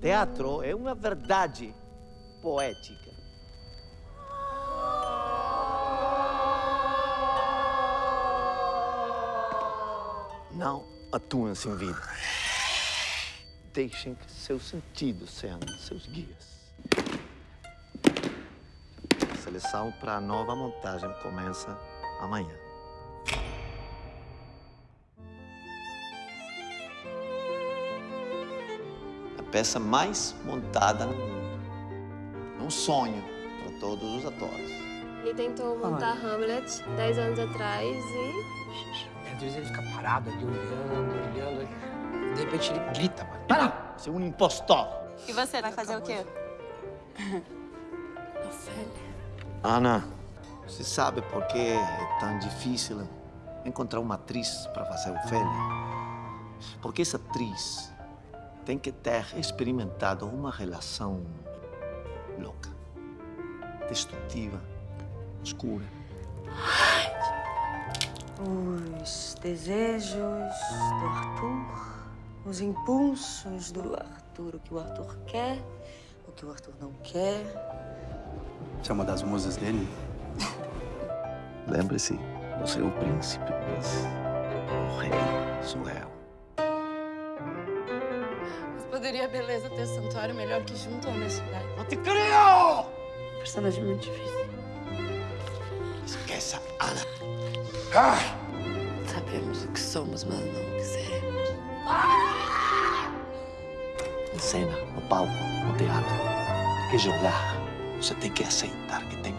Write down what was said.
teatro é uma verdade poética. Não atuem sem vida. Deixem que seus sentidos sejam seus guias. A seleção para a nova montagem começa amanhã. Peça mais montada no mundo. Um sonho para todos os atores. Ele tentou montar Hamlet 10 anos atrás e Às vezes ele fica parado ali, olhando, olhando. De repente ele grita, mano. Para! Você é um impostor. E você vai fazer o quê? Ana, você sabe por que é tão difícil encontrar uma atriz para fazer o Ofélia? Porque essa atriz tem que ter experimentado uma relação louca, destrutiva, escura. Os desejos do Arthur, os impulsos do Arthur, o que o Arthur quer, o que o Arthur não quer. Você é uma das musas dele? Lembre-se, você é o príncipe, mas o rei sou eu. Poderia a beleza ter santuário melhor que junto à honestidade. Não te creio! Personagem muito difícil. Esqueça, Ana. Sabemos o que somos, mas não o que seremos. Em cena, no palco, no teatro, tem que jogar. Você tem que aceitar que tem